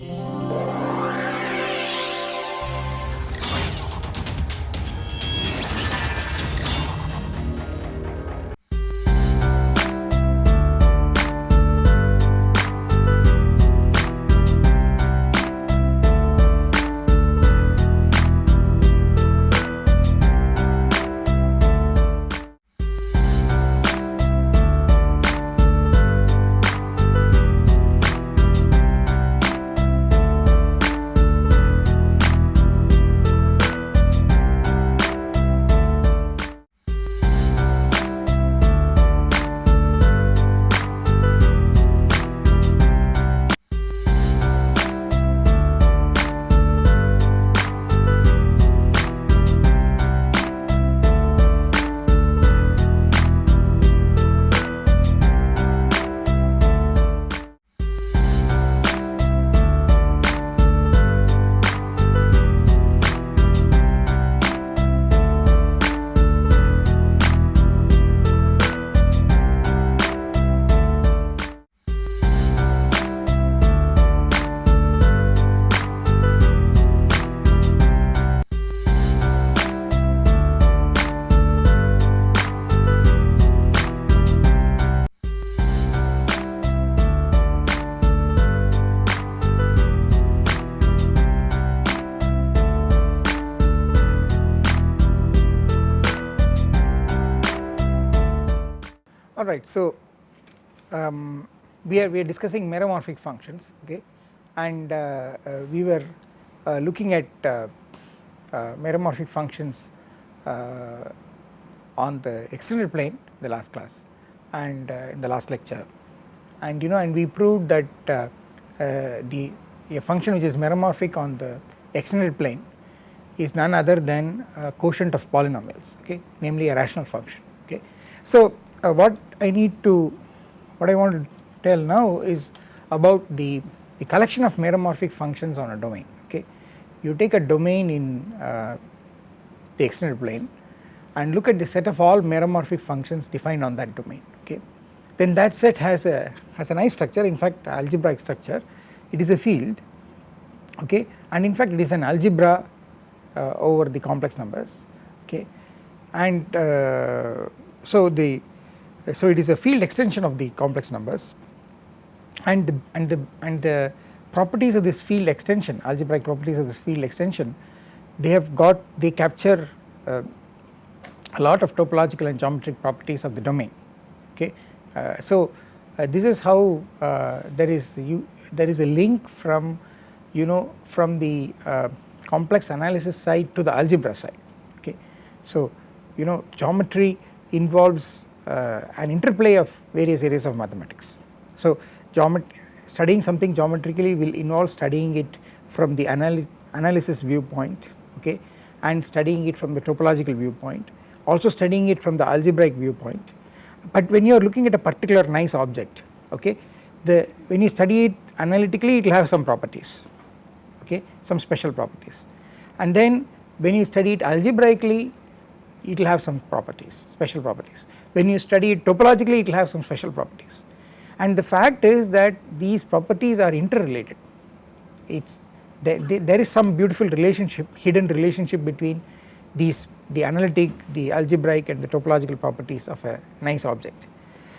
Yeah. Alright. So, um, we are we are discussing meromorphic functions okay and uh, uh, we were uh, looking at uh, uh, meromorphic functions uh, on the extended plane the last class and in the last lecture and you know and we proved that the a function which is meromorphic on the extended plane is none other than a quotient of polynomials okay namely a rational function okay. So uh, what I need to what I want to tell now is about the, the collection of meromorphic functions on a domain okay. You take a domain in uh, the extended plane and look at the set of all meromorphic functions defined on that domain okay. Then that set has a has a nice structure in fact algebraic structure it is a field okay and in fact it is an algebra uh, over the complex numbers okay and uh, so the so it is a field extension of the complex numbers and the, and the and the properties of this field extension algebraic properties of this field extension they have got they capture uh, a lot of topological and geometric properties of the domain okay. Uh, so uh, this is how uh, there is you there is a link from you know from the uh, complex analysis side to the algebra side okay. So you know geometry involves Uh, an interplay of various areas of mathematics. So studying something geometrically will involve studying it from the anal analysis viewpoint okay and studying it from the topological viewpoint also studying it from the algebraic viewpoint but when you are looking at a particular nice object okay the when you study it analytically it will have some properties okay some special properties and then when you study it algebraically it will have some properties special properties. When you study it topologically it will have some special properties. And the fact is that these properties are interrelated. It's there, there is some beautiful relationship hidden relationship between these the analytic the algebraic and the topological properties of a nice object.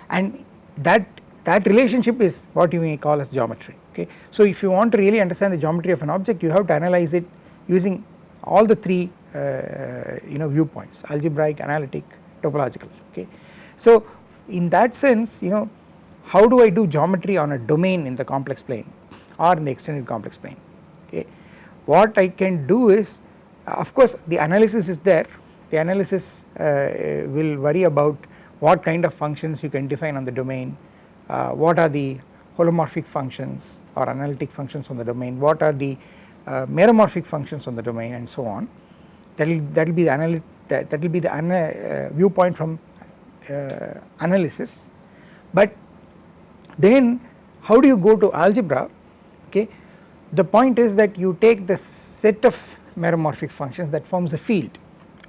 And that that relationship is what you may call as geometry okay. So if you want to really understand the geometry of an object you have to analyze it using all the three you know viewpoints algebraic analytic topological okay? So in that sense you know how do I do geometry on a domain in the complex plane or in the extended complex plane okay. What I can do is of course the analysis is there. The analysis uh, will worry about what kind of functions you can define on the domain, uh, what are the holomorphic functions or analytic functions on the domain, what are the uh, meromorphic functions on the domain and so on that will that will be the that, that will be the uh, viewpoint from uh, analysis. But then how do you go to algebra? Okay. The point is that you take the set of meromorphic functions that forms a field.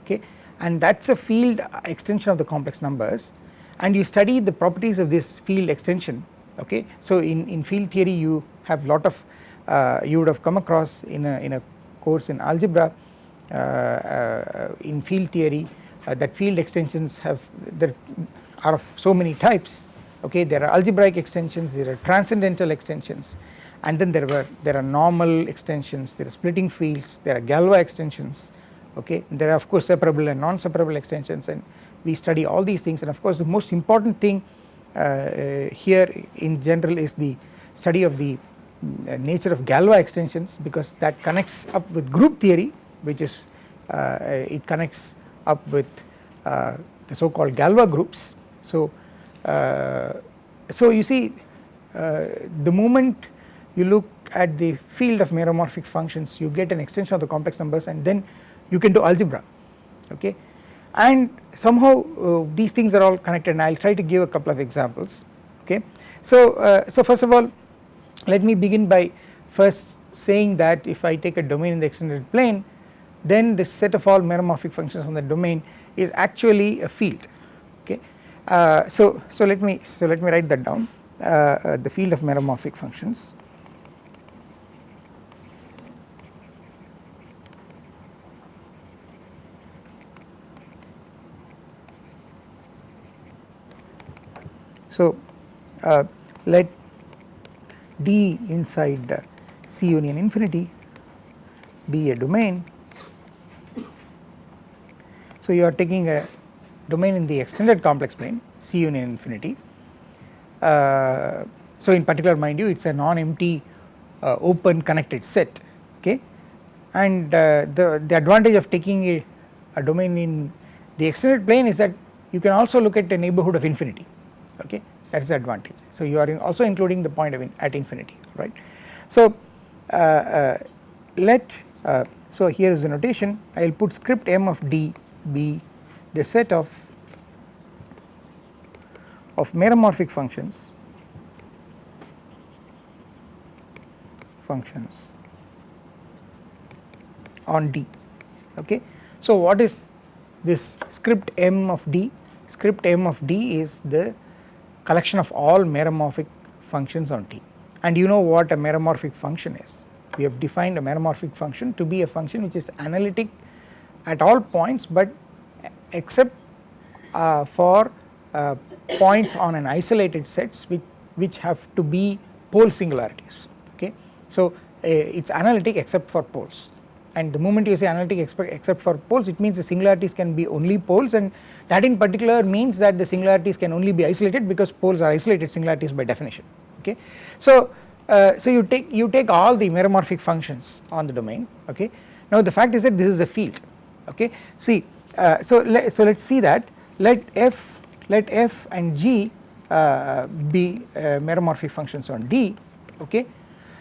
Okay. And that is a field extension of the complex numbers. And you study the properties of this field extension. Okay. So in, in field theory you have lot of uh, you would have come across in a, in a course in algebra in field theory uh, that field extensions have there are of so many types. Okay there are algebraic extensions there are transcendental extensions and then there were there are normal extensions there are splitting fields there are Galois extensions. Okay there are of course separable and non separable extensions and we study all these things. And of course the most important thing uh, uh, here in general is the study of the uh, nature of Galois extensions because that connects up with group theory which is uh, it connects up with uh, the so called Galois groups so uh, so you see the moment you look at the field of meromorphic functions you get an extension of the complex numbers and then you can do algebra okay and somehow uh, these things are all connected and I will try to give a couple of examples okay. So, uh, so first of all let me begin by first saying that if I take a domain in the extended plane then the set of all meromorphic functions on the domain is actually a field okay. Uh, so, so let me so let me write that down uh, uh, the field of meromorphic functions So, uh, let D inside C union infinity be a domain. So, you are taking a domain in the extended complex plane C union infinity. Uh, so, in particular mind you it is a non-empty uh, open connected set okay and uh, the, the advantage of taking a, a domain in the extended plane is that you can also look at a neighborhood of infinity okay that is the advantage. So you are in also including the point of in at infinity right. So uh, uh, let uh, so here is the notation I will put script m of d be the set of of meromorphic functions functions on d okay. So what is this script m of d script m of d is the collection of all meromorphic functions on T and you know what a meromorphic function is. We have defined a meromorphic function to be a function which is analytic at all points but except uh, for uh, points on an isolated sets which, which have to be pole singularities okay. So uh, it is analytic except for poles and the moment you say analytic except for poles it means the singularities can be only poles and that in particular means that the singularities can only be isolated because poles are isolated singularities by definition okay. So, uh, so you take you take all the meromorphic functions on the domain okay. Now the fact is that this is a field okay. See uh, so let, so let us see that. Let f let f and g uh, be uh, meromorphic functions on D. Okay?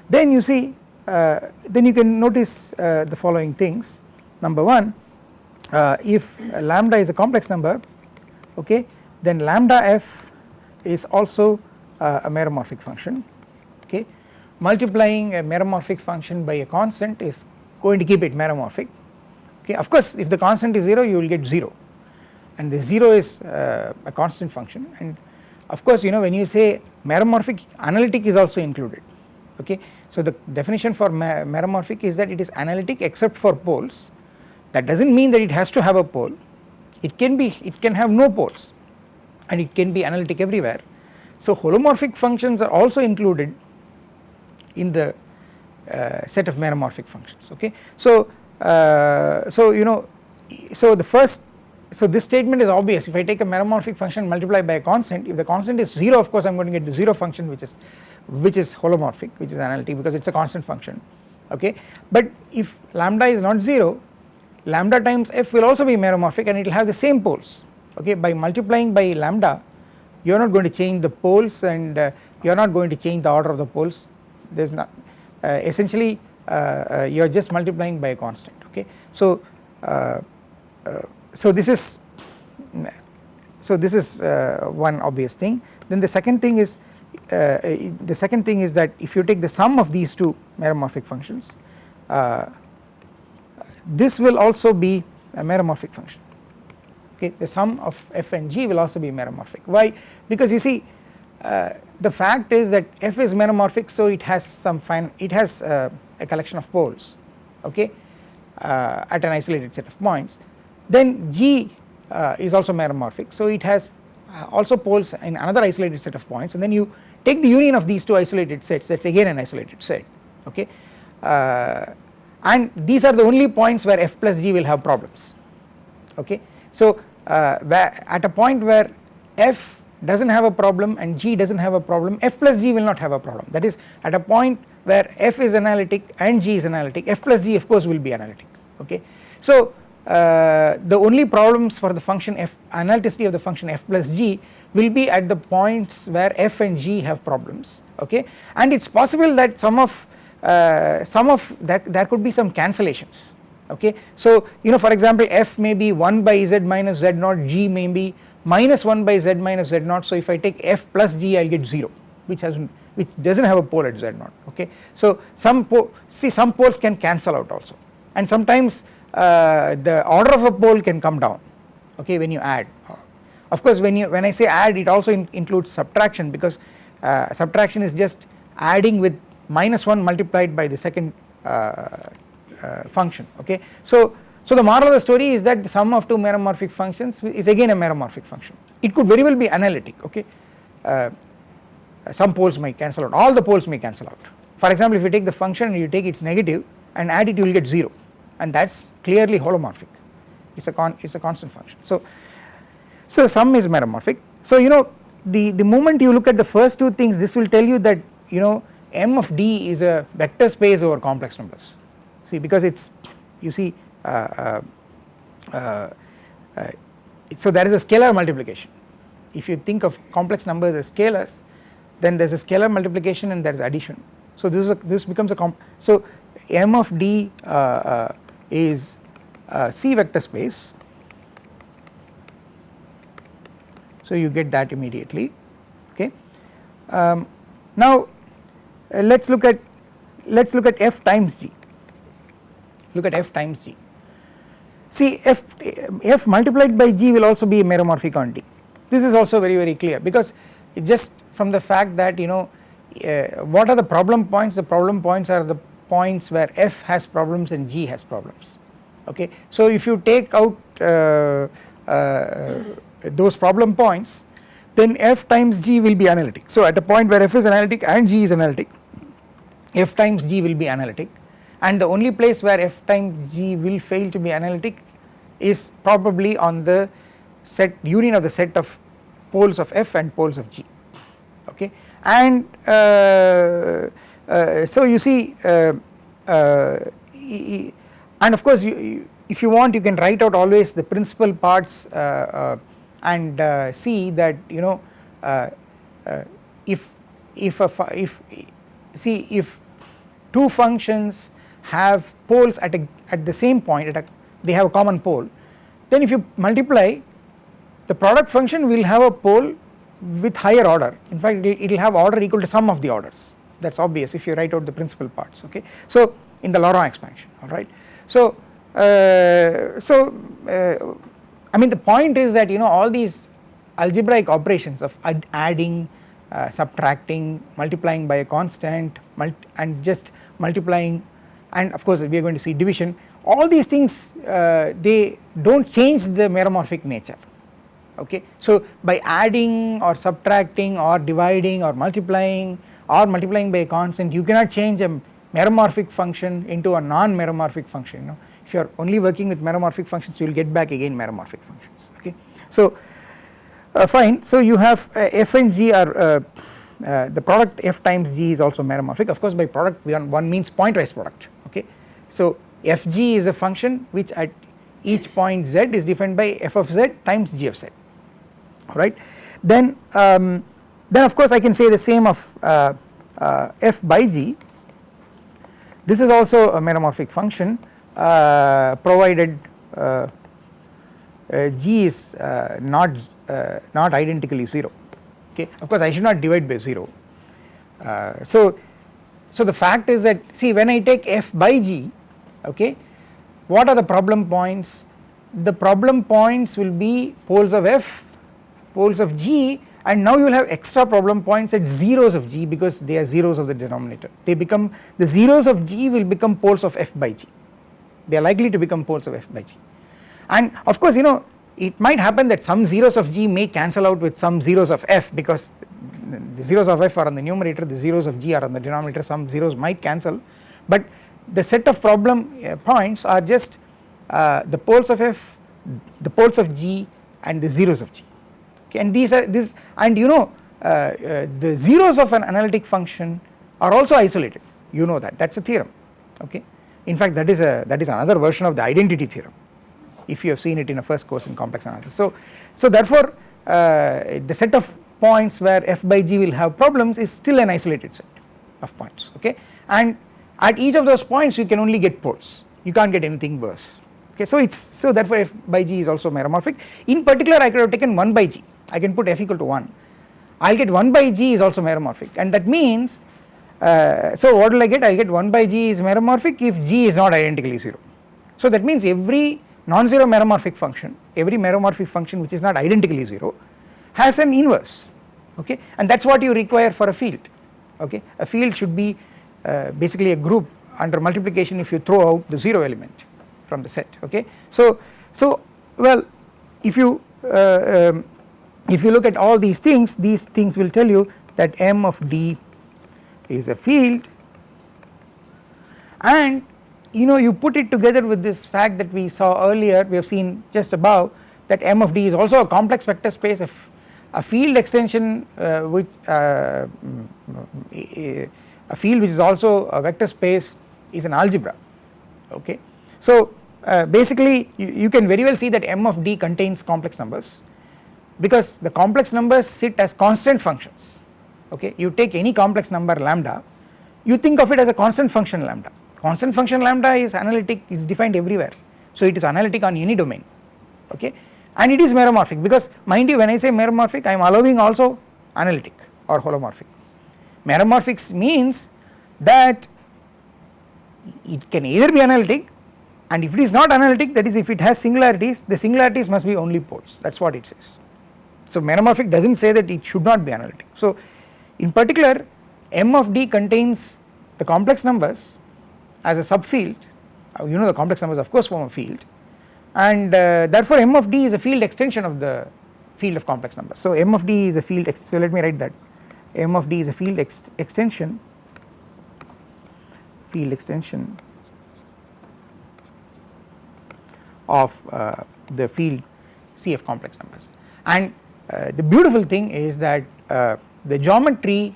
Then you see uh, then you can notice uh, the following things. Number 1 uh, if lambda is a complex number okay then lambda f is also a meromorphic function. Okay? Multiplying a meromorphic function by a constant is going to keep it meromorphic okay of course if the constant is 0 you will get 0 and the 0 is uh, a constant function. And of course you know when you say meromorphic analytic is also included. Okay so the definition for meromorphic is that it is analytic except for poles. That does not mean that it has to have a pole. It can be it can have no poles. And it can be analytic everywhere. So holomorphic functions are also included in the uh, set of meromorphic functions. Okay. So uh, so you know so the first so this statement is obvious. If I take a meromorphic function multiplied by a constant if the constant is 0 of course I am going to get the 0 function which is which is holomorphic which is analytic because it is a constant function. Okay? But if lambda is not 0 lambda times f will also be meromorphic and it will have the same poles. Okay? By multiplying by lambda you are not going to change the poles and uh, you are not going to change the order of the poles. There is not uh, essentially you are just multiplying by a constant okay. So uh, uh, so this is so this is one obvious thing. Then the second thing is the second thing is that if you take the sum of these two meromorphic functions this will also be a meromorphic function okay? The sum of f and g will also be meromorphic. Why? Because you see uh, the fact is that f is meromorphic so it has some fine it has uh, a collection of poles okay uh, at an isolated set of points. Then G uh, is also meromorphic. So it has uh, also poles in another isolated set of points. And then you take the union of these two isolated sets that is again an isolated set okay uh, and these are the only points where f plus g will have problems okay. So uh, at a point where f does not have a problem and g does not have a problem f plus g will not have a problem. That is at a point where f is analytic and g is analytic f plus g of course will be analytic okay. So uh, the only problems for the function f analyticity of the function f plus g will be at the points where f and g have problems okay and it is possible that some of uh, some of that there could be some cancellations okay. So you know for example f may be 1 by z minus z naught g may be minus 1 by z minus z naught so if I take f plus g I will get 0 which has which does not have a pole at z naught okay. So some see some poles can cancel out also and sometimes uh, the order of a pole can come down okay when you add of course when you when I say add it also in, includes subtraction because uh, subtraction is just adding with minus 1 multiplied by the second uh, uh, function okay. So, so the moral of the story is that the sum of two meromorphic functions is again a meromorphic function it could very well be analytic okay uh, some poles may cancel out. All the poles may cancel out. For example if you take the function and you take its negative and add it you will get 0 and that is clearly holomorphic. It is a con it is a constant function. So so sum is meromorphic. So you know the the moment you look at the first two things this will tell you that you know M of D is a vector space over complex numbers. See because it is you see uh, uh, uh, uh, so there is a scalar multiplication. If you think of complex numbers as scalars then there is a scalar multiplication and there is addition. So this is a, this becomes a comp so M of D uh, uh, is C vector space. So you get that immediately okay? Um, now uh, let us look at let us look at f times g. Look at f times g. See f f multiplied by g will also be a meromorphic on d this is also very very clear because it just from the fact that you know uh, what are the problem points? The problem points are the points where f has problems and g has problems. Okay? So if you take out uh, uh, those problem points then f times g will be analytic. So at a point where f is analytic and g is analytic f times g will be analytic. And the only place where f times g will fail to be analytic is probably on the set union of the set of poles of f and poles of g okay. And uh, uh, so you see uh, and of course you, you, if you want you can write out always the principal parts and see that you know if if a if see if two functions have poles at a at the same point at a they have a common pole then if you multiply the product function will have a pole with higher order in fact it will have order equal to sum of the orders that is obvious if you write out the principal parts okay. So in the Laurent expansion alright. So uh, so uh, I mean the point is that you know all these algebraic operations of ad adding, uh, subtracting, multiplying by a constant and just multiplying and of course we are going to see division all these things uh, they do not change the meromorphic nature okay. So by adding or subtracting or dividing or multiplying or multiplying by a constant you cannot change a meromorphic function into a non-meromorphic function you know if you are only working with meromorphic functions you will get back again meromorphic functions okay. So uh, fine so you have uh, f and g are uh, uh, the product f times g is also meromorphic of course by product one means pointwise product okay. So fg is a function which at each point z is defined by f of z times g of z alright then um, then of course I can say the same of uh, uh, f by g. This is also a meromorphic function uh, provided uh, uh, g is not not identically 0 okay? Of course I should not divide by 0 so so the fact is that see when I take f by g okay what are the problem points? The problem points will be poles of f poles of g and now you will have extra problem points at zeros of g because they are zeros of the denominator. They become the zeros of g will become poles of f by g. They are likely to become poles of f by g. And of course you know it might happen that some zeros of g may cancel out with some zeros of f because the zeros of f are on the numerator the zeros of g are on the denominator some zeros might cancel. But the set of problem uh, points are just uh, the poles of f the poles of g and the zeros of g okay and these are this and you know uh, uh, the zeros of an analytic function are also isolated. You know that. That is a theorem. Okay? In fact that is a that is another version of the identity theorem if you have seen it in a first course in complex analysis. So so therefore uh, the set of points where f by g will have problems is still an isolated set of points. Okay? And at each of those points you can only get poles. You can't get anything worse okay so it's so therefore f by g is also meromorphic. In particular I could have taken 1 by g. I can put f equal to 1 I will get 1 by g is also meromorphic. And that means uh, so what will I get? I will get 1 by g is meromorphic if g is not identically 0 so that means every non-zero meromorphic function every meromorphic function which is not identically 0 has an inverse. Okay? And that is what you require for a field. Okay? A field should be uh, basically a group under multiplication if you throw out the 0 element from the set okay so so well if you uh, um, if you look at all these things these things will tell you that m of d is a field and you know you put it together with this fact that we saw earlier we have seen just above that m of d is also a complex vector space of a field extension uh, which uh, mm, a field which is also a vector space is an algebra okay. So uh, basically you, you, can very well see that m of d contains complex numbers because the complex numbers sit as constant functions. Okay? You take any complex number lambda you think of it as a constant function lambda. Constant function lambda is analytic it is defined everywhere. So it is analytic on any domain. Okay? And it is meromorphic because mind you when I say meromorphic I am allowing also analytic or holomorphic. Meromorphic means that it can either be analytic and if it is not analytic that is if it has singularities the singularities must be only poles that is what it says. So meromorphic does not say that it should not be analytic. So in particular M of D contains the complex numbers as a subfield uh, you know the complex numbers of course form a field and uh, therefore M of D is a field extension of the field of complex numbers. So M of D is a field so let me write that M of D is a field ex extension field extension of uh, the field C of complex numbers. And uh, the beautiful thing is that uh, the geometry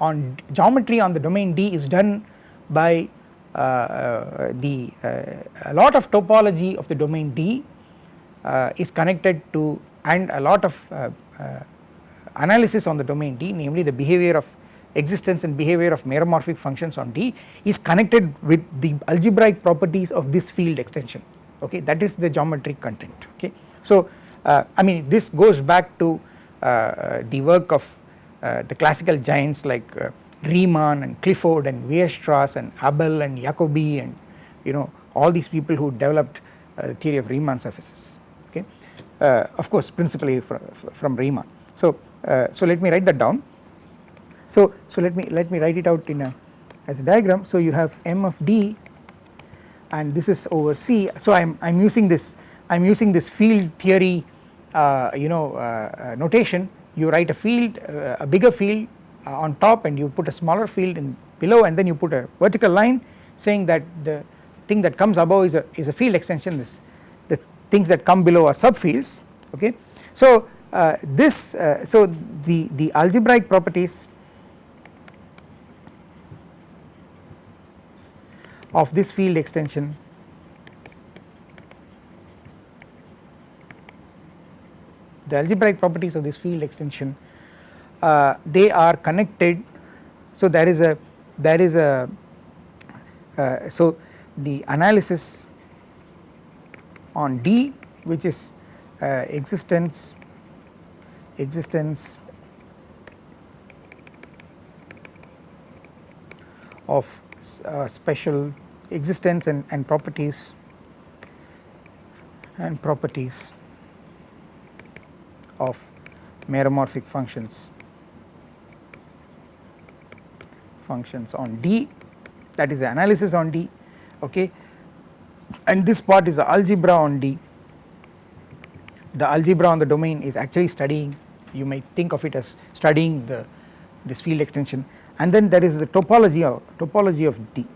on geometry on the domain D is done by uh, uh, the uh, a lot of topology of the domain D is connected to and a lot of analysis on the domain D namely the behavior of existence and behavior of meromorphic functions on D is connected with the algebraic properties of this field extension okay that is the geometric content okay. So uh, I mean this goes back to uh, the work of uh, the classical giants like Riemann and Clifford and Weierstrass and Abel and Jacobi and you know all these people who developed the theory of Riemann surfaces okay of course principally from, from Riemann. So so let me write that down so so let me let me write it out in a as a diagram so you have m of d and this is over c so i'm i'm using this i'm using this field theory uh, you know uh, uh, notation. You write a field uh, a bigger field uh, on top and you put a smaller field in below and then you put a vertical line saying that the thing that comes above is a is a field extension. This the things that come below are subfields. Okay? So this so the the algebraic properties of this field extension. The algebraic properties of this field extension uh, they are connected. So there is a there is a uh, so the analysis on D which is uh, existence existence of uh, special existence and, and properties and properties of meromorphic functions. Functions on D that is the analysis on D okay? And this part is the algebra on D. The algebra on the domain is actually studying you might think of it as studying the this field extension and then there is the topology of topology of D.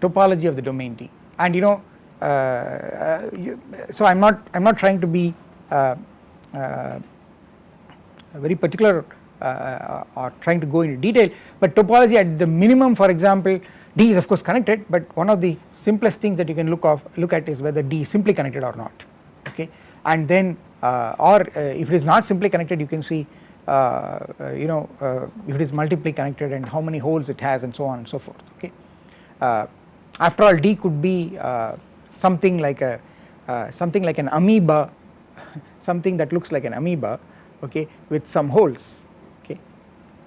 Topology of the domain D. And you know uh, uh, you, so I am not I am not trying to be uh, uh very particular uh, or trying to go into detail but topology at the minimum for example D is of course connected but one of the simplest things that you can look of look at is whether D is simply connected or not. Okay? And then uh, or if it is not simply connected you can see uh, uh, Uh, you know uh, if it is multiply connected and how many holes it has and so on and so forth okay. Uh, after all D could be uh, something like a something like an amoeba something that looks like an amoeba okay with some holes okay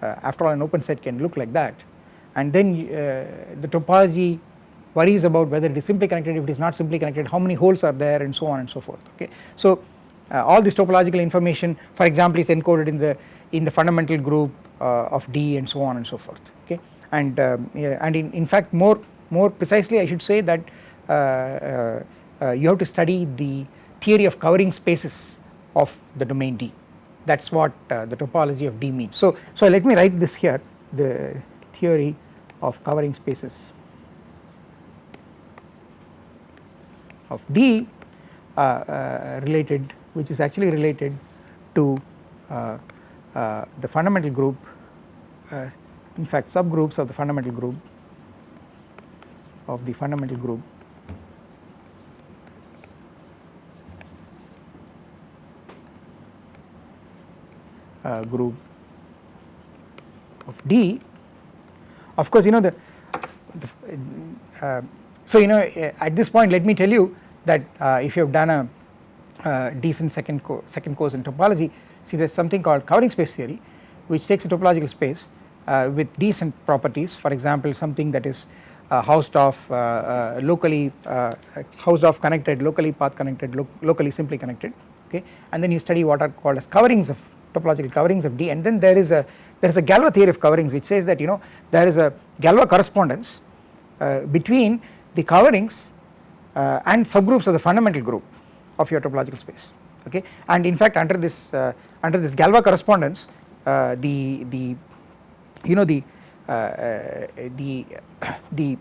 after all an open set can look like that and then the topology worries about whether it is simply connected if it is not simply connected how many holes are there and so on and so forth okay. So uh, all this topological information for example is encoded in the in the fundamental group uh, of D and so on and so forth okay and um, yeah, and in, in fact more more precisely I should say that uh, uh, uh you have to study the theory of covering spaces of the domain D that is what uh, the topology of D means. So, so let me write this here the theory of covering spaces of D related which is actually related to uh, uh, the fundamental group uh, in fact subgroups of the fundamental group of the fundamental group. Uh, group of D. Of course you know the, the uh, so you know at this point let me tell you that uh, if you have done a uh, decent second, co second course in topology. See there is something called covering space theory which takes a topological space uh, with decent properties. For example something that is uh, Hausdorff uh, uh, locally Hausdorff connected locally path connected lo locally simply connected okay? And then you study what are called as coverings of topological coverings of D. And then there is a there is a Galois theory of coverings which says that you know there is a Galois correspondence between the coverings and subgroups of the fundamental group of your topological space okay? And in fact under this uh, under this Galois correspondence uh, the the you know the uh, uh the the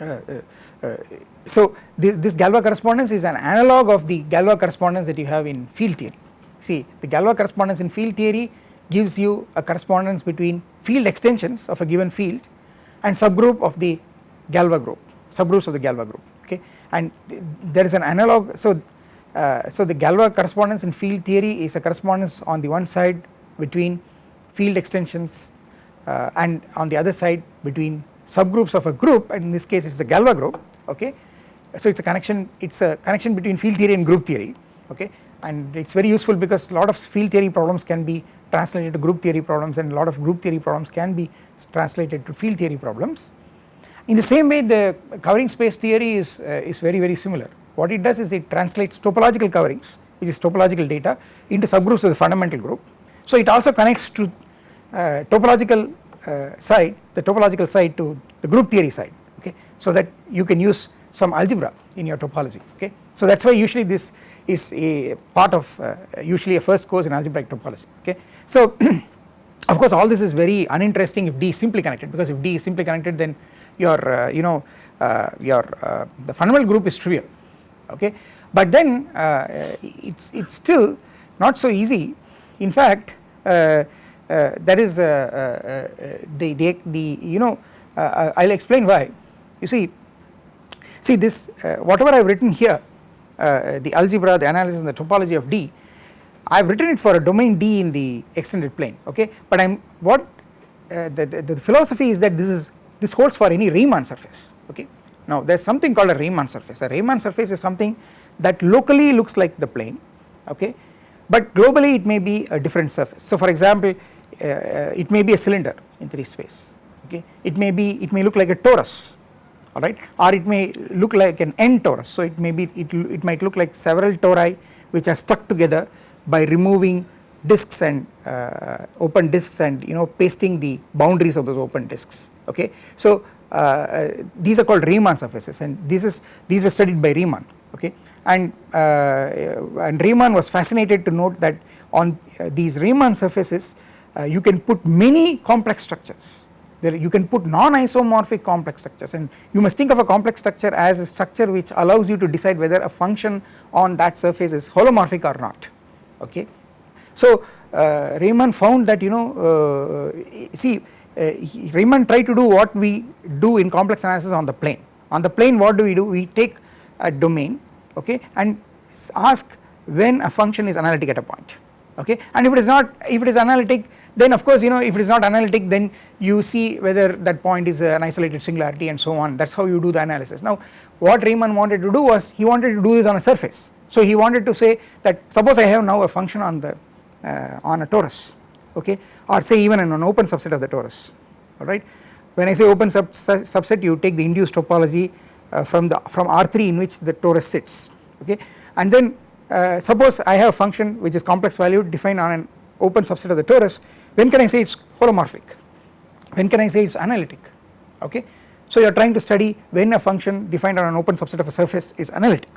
uh, uh, so this, this Galois correspondence is an analog of the Galois correspondence that you have in field theory. See the Galois correspondence in field theory gives you a correspondence between field extensions of a given field and subgroup of the Galois group subgroups of the Galois group okay and there is an analog so uh, so the Galois correspondence in field theory is a correspondence on the one side between field extensions uh, and on the other side between subgroups of a group. And in this case it is a Galois group okay? So it is a connection it is a connection between field theory and group theory okay? And it is very useful because a lot of field theory problems can be translated to group theory problems and a lot of group theory problems can be translated to field theory problems in the same way the covering space theory is, uh, is very very similar. What it does is it translates topological coverings which is topological data into subgroups of the fundamental group. So it also connects to uh, topological uh, side the topological side to the group theory side okay so that you can use some algebra in your topology okay. So that is why usually this is a part of uh, usually a first course in algebraic topology okay. So of course all this is very uninteresting if D is simply connected because if D is simply connected then your uh, you know uh, your uh, the fundamental group is trivial okay? But then uh, it's it's still not so easy. In fact uh, uh, that is the, the the you know I'll explain why. You see see this whatever I've written here the algebra the analysis and the topology of D I have written it for a domain D in the extended plane okay? But I am what uh, the, the, the, philosophy is that this is this holds for any Riemann surface okay. Now there is something called a Riemann surface. A Riemann surface is something that locally looks like the plane okay? But globally it may be a different surface. So for example uh, it may be a cylinder in 3 space okay? It may be it may look like a torus alright or it may look like an n torus. So it may be it, it might look like several tori which are stuck together by removing disks and uh, open disks and you know pasting the boundaries of those open disks okay. So uh, uh, these are called Riemann surfaces and this is these were studied by Riemann okay? And uh, and Riemann was fascinated to note that on uh, these Riemann surfaces you can put many complex structures. There you can put non-isomorphic complex structures and you must think of a complex structure as a structure which allows you to decide whether a function on that surface is holomorphic or not okay so uh, Riemann found that you know uh, see uh, Riemann tried to do what we do in complex analysis on the plane. On the plane what do we do? We take a domain okay and ask when a function is analytic at a point okay and if it is not if it is analytic then of course you know if it is not analytic then you see whether that point is an isolated singularity and so on that is how you do the analysis. Now what Riemann wanted to do was he wanted to do this on a surface so he wanted to say that suppose I have now a function on the uh, on a torus okay? Or say even in an open subset of the torus alright. When I say open sub subset you take the induced topology uh, from the from R3 in which the torus sits okay? And then uh, suppose I have a function which is complex valued defined on an open subset of the torus. When can I say it is holomorphic? When can I say it is analytic? Okay. So you are trying to study when a function defined on an open subset of a surface is analytic.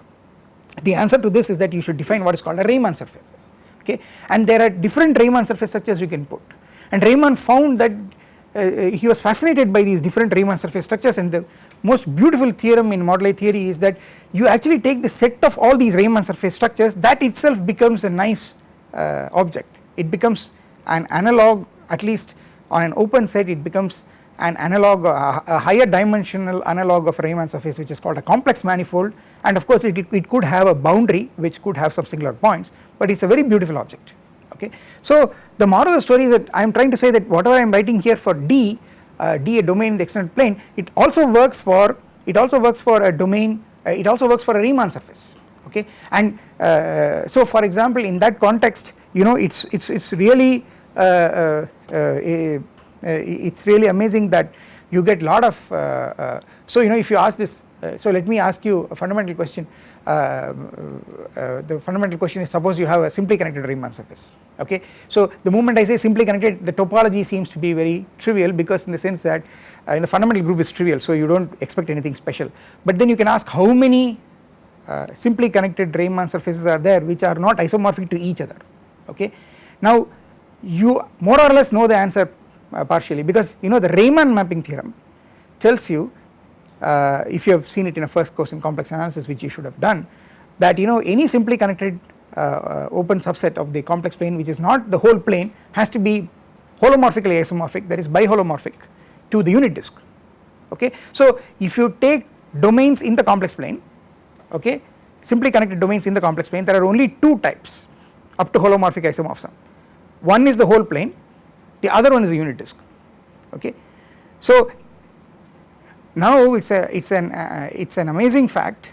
The answer to this is that you should define what is called a Riemann surface okay? And there are different Riemann surface structures you can put. And Riemann found that uh, uh, he was fascinated by these different Riemann surface structures. And the most beautiful theorem in model theory is that you actually take the set of all these Riemann surface structures that itself becomes a nice uh, object. It becomes an analog at least on an open set it becomes an analog uh, a higher dimensional analog of Riemann surface which is called a complex manifold. And of course it, it could have a boundary which could have some singular points but it is a very beautiful object. Okay. So the moral of the story is that I am trying to say that whatever I am writing here for D, uh, D a domain in the extended plane it also works for it also works for a domain uh, it also works for a Riemann surface. Okay? And uh, so for example in that context you know it's it's it's really uh, uh, uh, it's really amazing that you get lot of so you know if you ask this so let me ask you a fundamental question uh, uh, the fundamental question is suppose you have a simply connected Riemann surface okay. So the moment I say simply connected the topology seems to be very trivial because in the sense that uh, in the fundamental group is trivial so you do not expect anything special but then you can ask how many uh, simply connected Riemann surfaces are there which are not isomorphic to each other okay. Now you more or less know the answer uh, partially because you know the Riemann mapping theorem tells you uh, if you have seen it in a first course in complex analysis which you should have done that you know any simply connected uh, uh, open subset of the complex plane which is not the whole plane has to be holomorphically isomorphic that is biholomorphic to the unit disk okay. So if you take domains in the complex plane okay simply connected domains in the complex plane there are only two types up to holomorphic isomorphism one is the whole plane the other one is a unit disk okay. So now it's a it's an uh, it's an amazing fact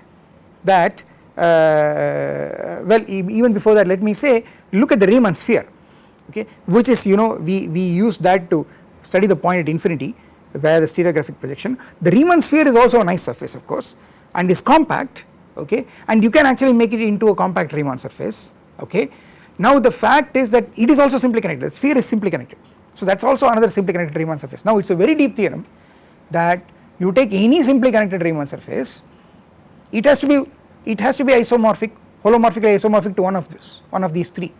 that uh, well e even before that let me say look at the Riemann sphere okay? Which is you know we we use that to study the point at infinity where the stereographic projection. The Riemann sphere is also a nice surface of course and is compact okay? And you can actually make it into a compact Riemann surface okay? Now the fact is that it is also simply connected. The sphere is simply connected so that is also another simply connected Riemann surface. Now it is a very deep theorem that you take any simply connected Riemann surface it has to be it has to be isomorphic holomorphically isomorphic to one of this one of these three.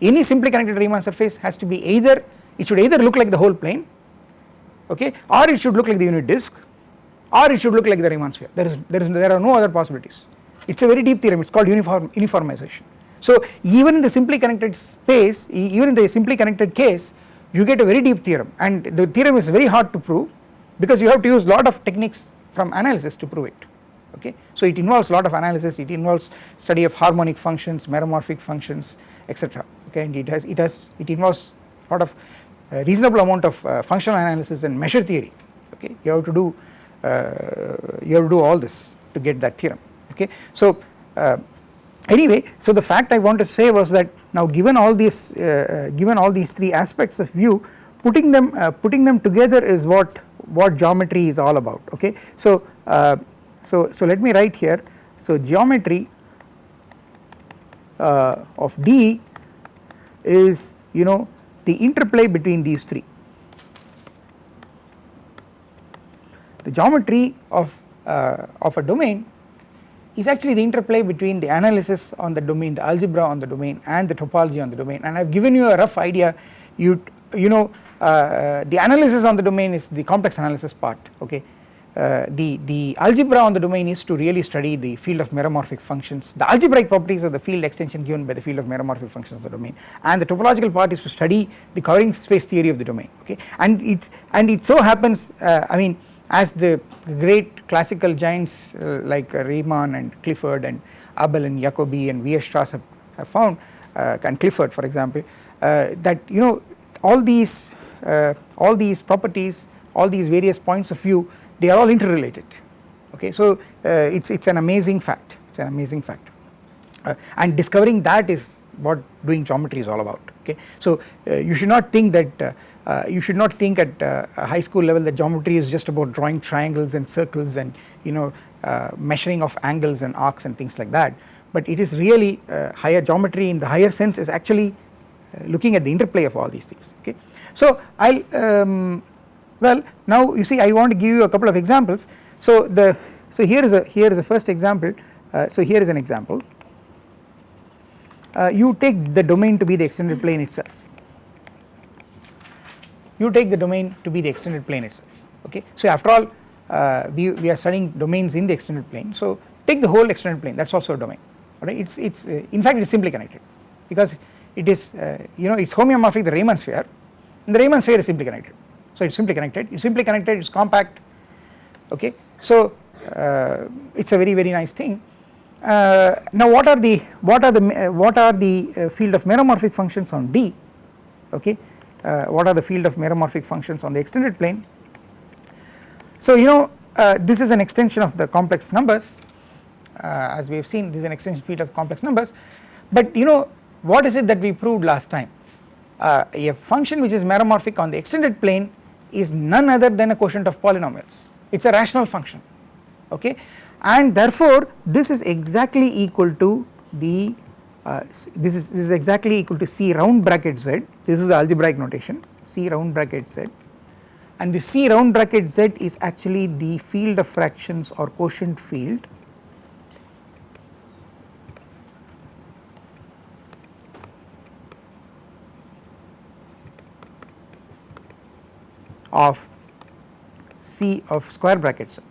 Any simply connected Riemann surface has to be either it should either look like the whole plane okay or it should look like the unit disk or it should look like the Riemann sphere. There is there is there are no other possibilities. It is a very deep theorem. It is called uniform uniformization. So even in the simply connected space even in the simply connected case you get a very deep theorem. And the theorem is very hard to prove because you have to use lot of techniques from analysis to prove it. Okay. So it involves lot of analysis. It involves study of harmonic functions meromorphic functions etc okay? And it has it has it involves lot of uh, reasonable amount of uh, functional analysis and measure theory. Okay? You have to do uh, you have to do all this to get that theorem. Okay. So uh, anyway so the fact I want to say was that now given all these uh, given all these three aspects of view putting them uh, putting them together is what what geometry is all about okay. So, uh, so, so let me write here so geometry uh, of D is you know the interplay between these three. The geometry of, uh, of a domain is actually the interplay between the analysis on the domain, the algebra on the domain and the topology on the domain. And I have given you a rough idea. You you know uh, the analysis on the domain is the complex analysis part okay? Uh, the, the algebra on the domain is to really study the field of meromorphic functions, the algebraic properties of the field extension given by the field of meromorphic functions of the domain. And the topological part is to study the covering space theory of the domain okay? And it and it so happens uh, I mean as the great classical giants uh, like Riemann and Clifford and Abel and Jacobi and Weierstrass have, have found uh, and Clifford for example uh, that you know all these all these properties all these various points of view they are all interrelated. Okay? So uh, it's it's an amazing fact. It's an amazing fact uh, and discovering that is what doing geometry is all about okay? So uh, you should not think that uh, uh, you should not think at a high school level that geometry is just about drawing triangles and circles and you know measuring of angles and arcs and things like that. But it is really higher geometry in the higher sense is actually looking at the interplay of all these things okay? So I'll um, well now you see I want to give you a couple of examples. So the so here is a here is the first example. Uh, so here is an example uh, you take the domain to be the extended plane itself. You take the domain to be the extended plane itself okay? So after all uh, we, we are studying domains in the extended plane. So take the whole extended plane that is also a domain alright it's it's uh, in fact it is simply connected because it is uh, you know it is homeomorphic to the Riemann sphere. And the Riemann sphere is simply connected. So it is simply connected, it is simply connected, it is compact okay. So uh, it is a very very nice thing. Uh, now what are the what are the uh, what are the uh, field of meromorphic functions on D? Okay. Uh, what are the field of meromorphic functions on the extended plane. So you know uh, this is an extension of the complex numbers. As we have seen this is an extension field of complex numbers. But you know what is it that we proved last time? A function which is meromorphic on the extended plane is none other than a quotient of polynomials. It is a rational function. Okay and therefore this is exactly equal to the uh, this is this is exactly equal to C round bracket Z. This is the algebraic notation C round bracket Z. And the C round bracket Z is actually the field of fractions or quotient field. Of C of square bracket Z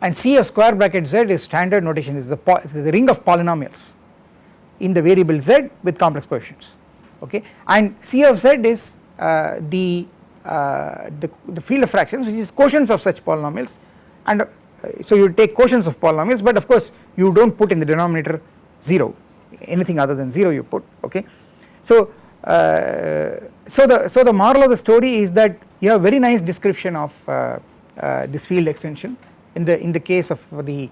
and C of square bracket Z is standard notation is the, is the ring of polynomials in the variable Z with complex coefficients okay? And C of Z is uh, the, uh, the, the field of fractions which is quotients of such polynomials. And uh, so you take quotients of polynomials but of course you do not put in the denominator 0 anything other than 0 you put okay. So uh, so the so the moral of the story is that you have very nice description of uh, uh, this field extension in the in the case of the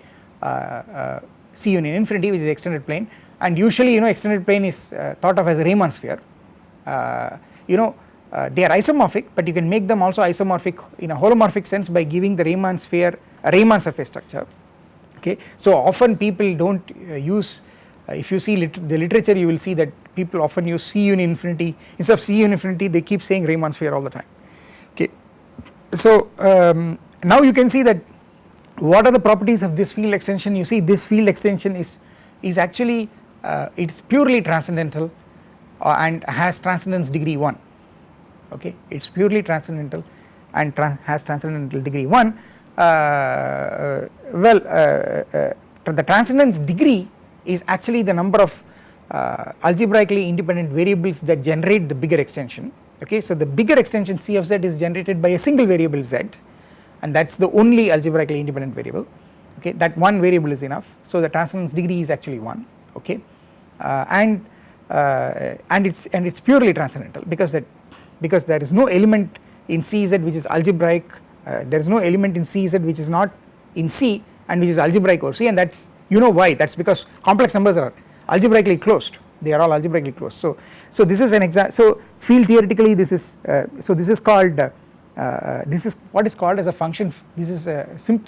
C union infinity which is extended plane. And usually you know extended plane is thought of as a Riemann sphere. You know uh, they are isomorphic but you can make them also isomorphic in a holomorphic sense by giving the Riemann sphere a Riemann surface structure. Okay. So often people do not uh, use uh, if you see lit the literature you will see that people often use C union infinity. Instead of C union infinity they keep saying Riemann sphere all the time. Okay. So um, now you can see that what are the properties of this field extension? You see this field extension is is actually uh, it is purely transcendental uh, and has transcendence degree 1 okay? It is purely transcendental and has transcendental degree 1 uh, uh well uh, the transcendence degree is actually the number of uh, algebraically independent variables that generate the bigger extension. Okay. So the bigger extension C of z is generated by a single variable z and that is the only algebraically independent variable. Okay that one variable is enough. So the transcendence degree is actually 1 okay uh, and uh, and it's and it's purely transcendental because that because there is no element in CZ which is algebraic uh, there is no element in CZ which is not in C and which is algebraic over C. And that's you know why? That is because complex numbers are algebraically closed. They are all algebraically closed. So, so this is an example so field theoretically this is uh, so this is called uh, uh, this is what is called as a function this is a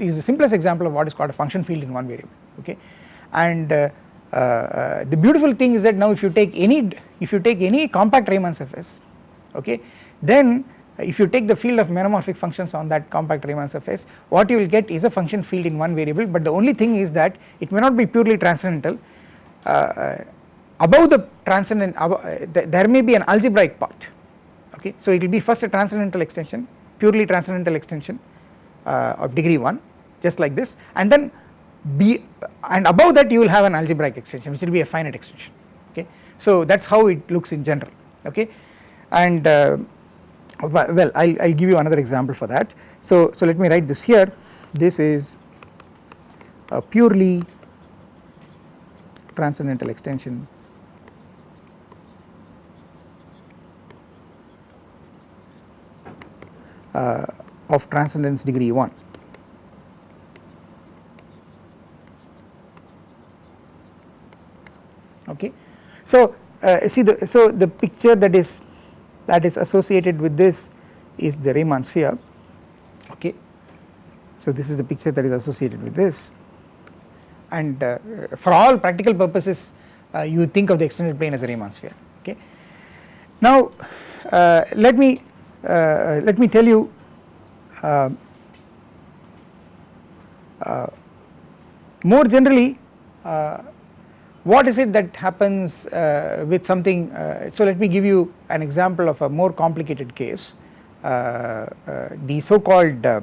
is the simplest example of what is called a function field in one variable okay? And uh, uh, the beautiful thing is that now if you take any if you take any compact Riemann surface okay then if you take the field of meromorphic functions on that compact Riemann surface what you will get is a function field in one variable but the only thing is that it may not be purely transcendental. Uh, above the transcendent above, uh, th there may be an algebraic part okay? So it will be first a transcendental extension purely transcendental extension uh, of degree 1 just like this. And then be and above that you will have an algebraic extension which will be a finite extension okay? So that is how it looks in general okay? And uh, well I will give you another example for that. So so let me write this here. This is a purely transcendental extension of transcendence degree 1 okay. So uh, see the so the picture that is that is associated with this is the Riemann sphere okay. So this is the picture that is associated with this and uh, for all practical purposes uh, you think of the extended plane as a Riemann sphere okay. Now uh, let me uh, let me tell you uh, more generally what is it that happens uh, with something uh, so let me give you an example of a more complicated case. Uh, uh the so called uh,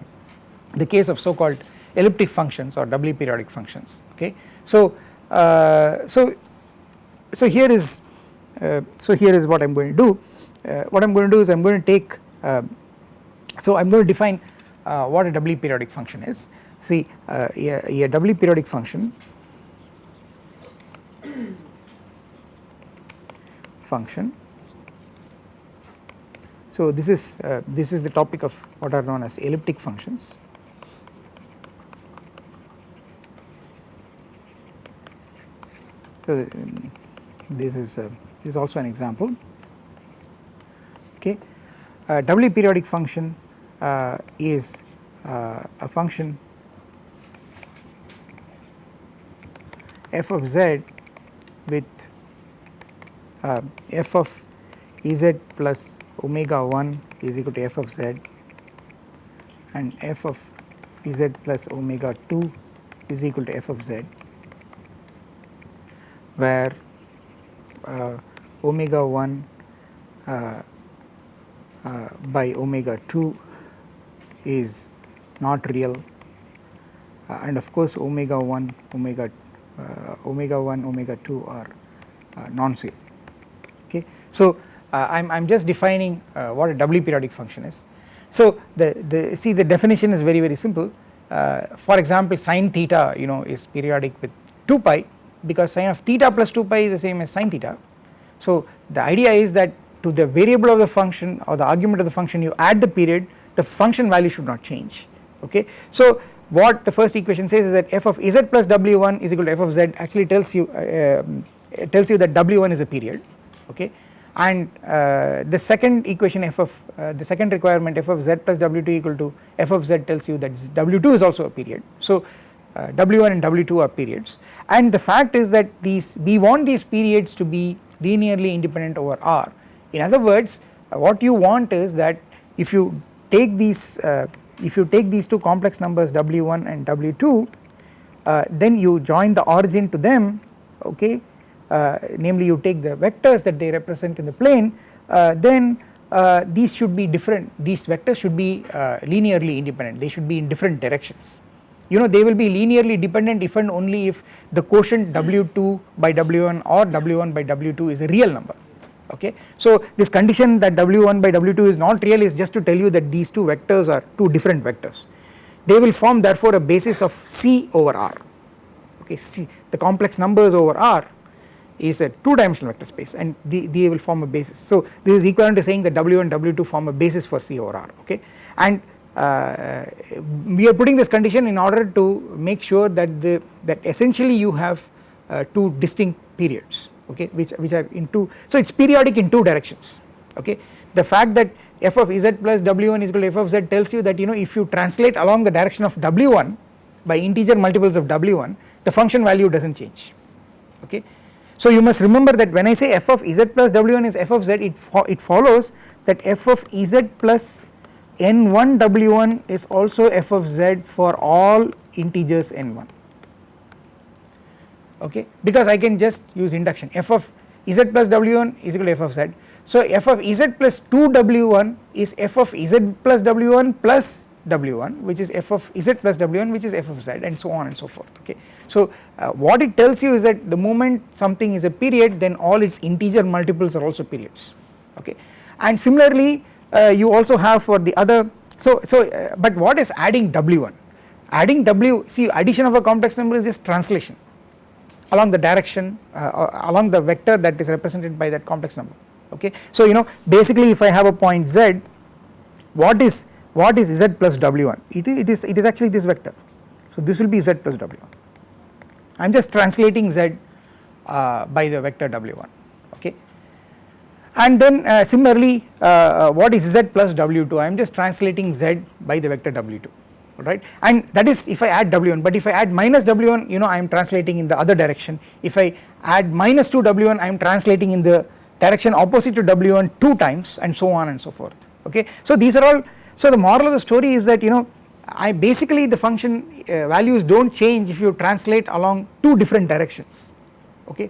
the case of so called elliptic functions or doubly periodic functions okay? So uh, so so here is so here is what I am going to do. What I am going to do is I am going to take so I am going to define what a doubly periodic function is see a, a doubly periodic function function. So this is uh, this is the topic of what are known as elliptic functions. So um, this is uh, this is also an example. Okay, a doubly periodic function uh, is uh, a function f of z with uh, f of Ez plus omega 1 is equal to f of z and f of Ez plus omega 2 is equal to f of z where uh, omega 1 uh, uh, by omega 2 is not real uh, and of course omega 1 omega uh, omega 1 omega 2 are uh, non-zero okay. So I am I am just defining uh, what a doubly periodic function is. So the, the see the definition is very very simple uh, for example sine theta you know is periodic with 2 pi because sine of theta plus 2 pi is the same as sine theta. So the idea is that to the variable of the function or the argument of the function you add the period the function value should not change okay. So what the first equation says is that f of z plus w1 is equal to f of z actually tells you uh, um, tells you that w1 is a period okay and uh, the second equation f of uh, the second requirement f of z plus w2 equal to f of z tells you that w2 is also a period. So uh, w1 and w2 are periods and the fact is that these we want these periods to be linearly independent over R. In other words uh, what you want is that if you take these uh, if you take these two complex numbers w1 and w2 uh, then you join the origin to them okay? Uh, namely you take the vectors that they represent in the plane uh, then uh, these should be different. These vectors should be linearly independent. They should be in different directions. You know they will be linearly dependent if and only if the quotient w2 by w1 or w1 by w2 is a real number okay. So this condition that w1 by w2 is not real is just to tell you that these two vectors are two different vectors. They will form therefore a basis of C over R. Okay? C the complex numbers over R is a two dimensional vector space and they, they will form a basis. So this is equivalent to saying that W and W2 form a basis for C over R. Okay? And uh, we are putting this condition in order to make sure that the that essentially you have uh, two distinct periods okay which which are in two so it is periodic in two directions okay the fact that f of z plus w1 is equal to f of z tells you that you know if you translate along the direction of w1 by integer multiples of w1 the function value does not change okay. So you must remember that when I say f of z plus w1 is f of z it, fo it follows that f of z plus n1 w1 is also f of z for all integers n1 okay because I can just use induction f of z plus w1 is equal to f of z. So f of z plus 2 w1 is f of z plus w1 plus w1 which is f of z plus w1 which is f of z and so on and so forth okay. So uh, what it tells you is that the moment something is a period then all its integer multiples are also periods okay and similarly uh, you also have for the other so so uh, but what is adding w1 adding w see addition of a complex number is just translation along the direction uh, uh, along the vector that is represented by that complex number okay? So you know basically if i have a point z what is what is z plus w1 it, it is it is actually this vector. So this will be z plus w1 i am just translating z uh, by the vector w1 okay? And then uh, similarly uh, uh what is z plus w2 I am just translating z by the vector w2 right? And that is if I add w1 but if I add minus w1 you know I am translating in the other direction. If I add minus 2 w1 I am translating in the direction opposite to w1 two times and so on and so forth okay. So these are all so the moral of the story is that you know I basically the function uh, values do not change if you translate along two different directions okay?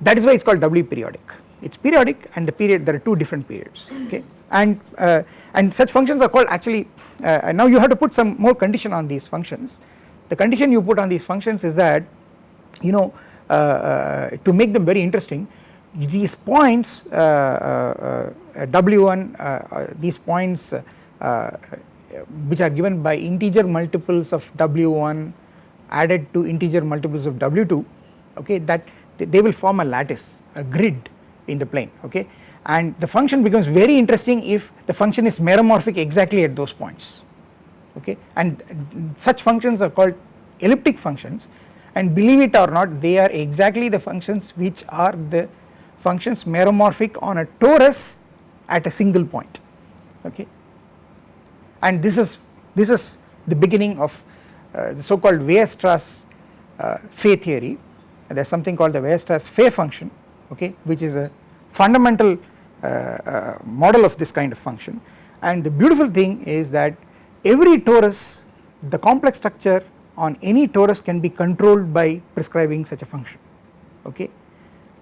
That is why it is called doubly periodic. It is periodic and the period there are two different periods okay and uh, and such functions are called actually uh, now you have to put some more condition on these functions. The condition you put on these functions is that you know uh, uh to make them very interesting these points uh, uh, w1 these points which are given by integer multiples of w1 added to integer multiples of w2 okay that they will form a lattice a grid in the plane okay and the function becomes very interesting if the function is meromorphic exactly at those points. Okay? And such functions are called elliptic functions. And believe it or not they are exactly the functions which are the functions meromorphic on a torus at a single point. Okay? And this is this is the beginning of uh, the so called Weierstrass uh, theory. There is something called the Weierstrass phi function okay? Which is a fundamental model of this kind of function. And the beautiful thing is that every torus the complex structure on any torus can be controlled by prescribing such a function okay?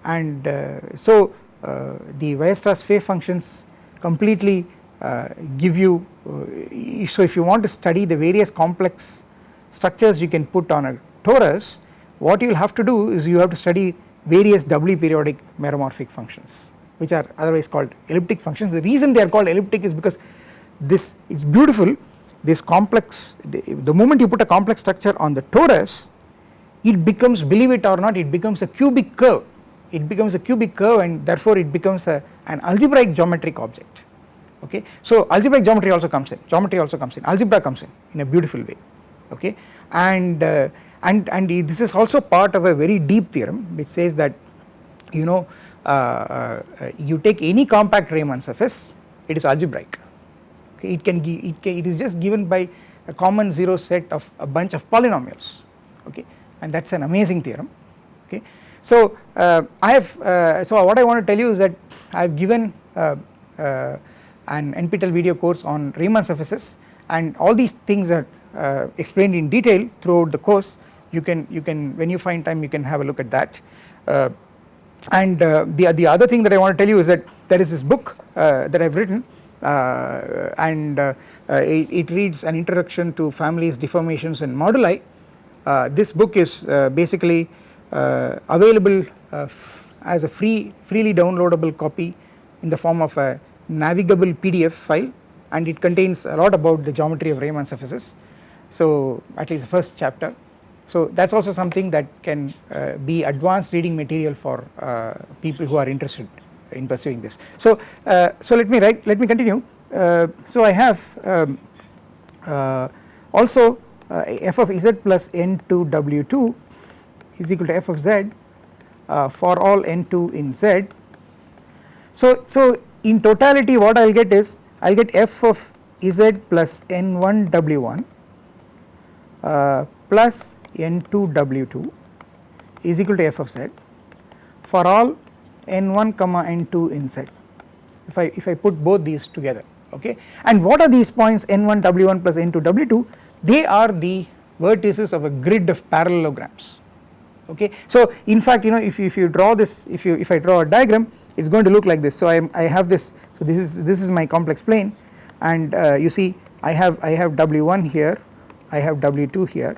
And uh, so uh, the Weierstrass phi functions completely uh, give you uh, so if you want to study the various complex structures you can put on a torus what you will have to do is you have to study various doubly periodic meromorphic functions which are otherwise called elliptic functions. The reason they are called elliptic is because this it is beautiful. This complex the, the, moment you put a complex structure on the torus it becomes believe it or not it becomes a cubic curve. It becomes a cubic curve and therefore it becomes a, an algebraic geometric object. Okay. So algebraic geometry also comes in. Geometry also comes in. Algebra comes in in a beautiful way. Okay? And uh, and and this is also part of a very deep theorem which says that you know you take any compact Riemann surface it is algebraic. Okay it can it, it is just given by a common zero set of a bunch of polynomials. Okay and that is an amazing theorem. Okay. So uh, I have uh, so what I want to tell you is that I have given uh, uh, an NPTEL video course on Riemann surfaces and all these things are explained in detail throughout the course. You can you can when you find time you can have a look at that and uh, the, the other thing that I want to tell you is that there is this book uh, that I have written uh, and uh, uh, it, it, reads an introduction to families deformations and moduli. Uh, this book is basically available as a free freely downloadable copy in the form of a navigable PDF file and it contains a lot about the geometry of Riemann surfaces. So at least the first chapter so that is also something that can uh, be advanced reading material for uh, people who are interested in pursuing this. So, uh, so let me write let me continue. Uh, so I have um, uh, also uh, f of z plus n2 w2 is equal to f of z for all n2 in z. So, so in totality what I will get is I will get f of z plus n1 w1 plus N2 W2 is equal to f of z for all n1 comma n2 in z. If I if I put both these together okay? And what are these points n1 w1 plus n2 w2 they are the vertices of a grid of parallelograms okay. So in fact you know if you, if you draw this if you if I draw a diagram it is going to look like this. So I am I have this so this is this is my complex plane. And uh, you see I have I have w1 here I have w2 here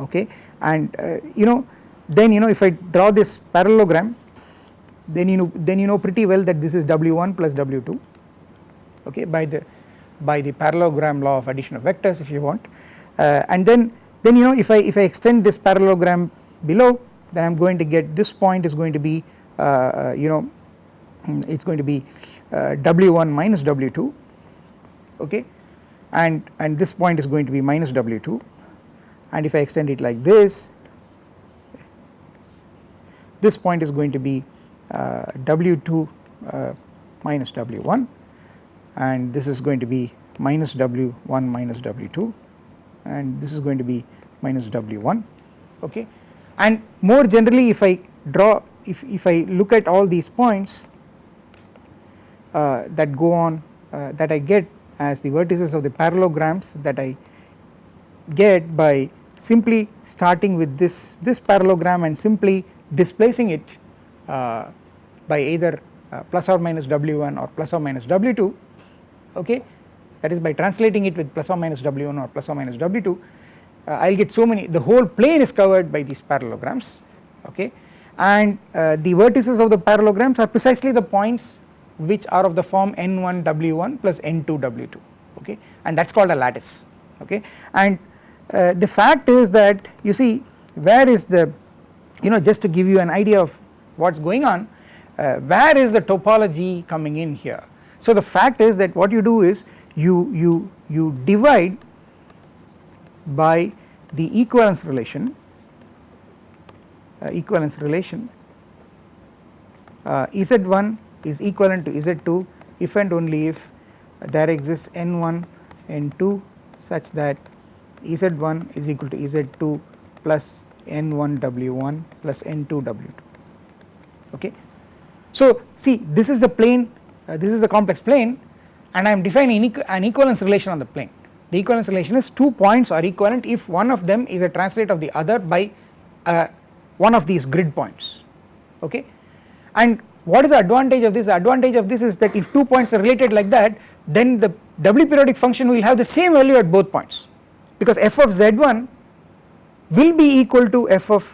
okay? And uh, you know then you know if I draw this parallelogram then you know then you know pretty well that this is w1 plus w2 okay by the by the parallelogram law of addition of vectors if you want. Uh, and then then you know if I if I extend this parallelogram below then I am going to get this point is going to be uh, uh you know it is going to be uh, w1 minus w2 okay? And and this point is going to be minus w2 and if I extend it like this this point is going to be uh, w2 uh, minus w1 and this is going to be minus w1 minus w2 and this is going to be minus w1 okay? And more generally if I draw if, if I look at all these points uh, that go on uh, that I get as the vertices of the parallelograms that I get by simply starting with this this parallelogram and simply displacing it uh, by either uh, plus or minus w1 or plus or minus w2 okay? That is by translating it with plus or minus w1 or plus or minus w2 uh, I will get so many the whole plane is covered by these parallelograms okay? And uh, the vertices of the parallelograms are precisely the points which are of the form n1 w1 plus n2 w2 okay? And that is called a lattice okay? And uh, the fact is that you see where is the you know just to give you an idea of what is going on uh, where is the topology coming in here. So the fact is that what you do is you you you divide by the equivalence relation uh, equivalence relation uh, z1 is equivalent to z2 if and only if there exists n1 n2 such that z1 is equal to z2 plus n1 w1 plus n2 w2 okay. So see this is the plane uh, this is the complex plane and I am defining an equivalence relation on the plane. The equivalence relation is two points are equivalent if one of them is a translate of the other by uh, one of these grid points. Okay? And what is the advantage of this? The advantage of this is that if two points are related like that then the W periodic function will have the same value at both points because f of z1 will be equal to f of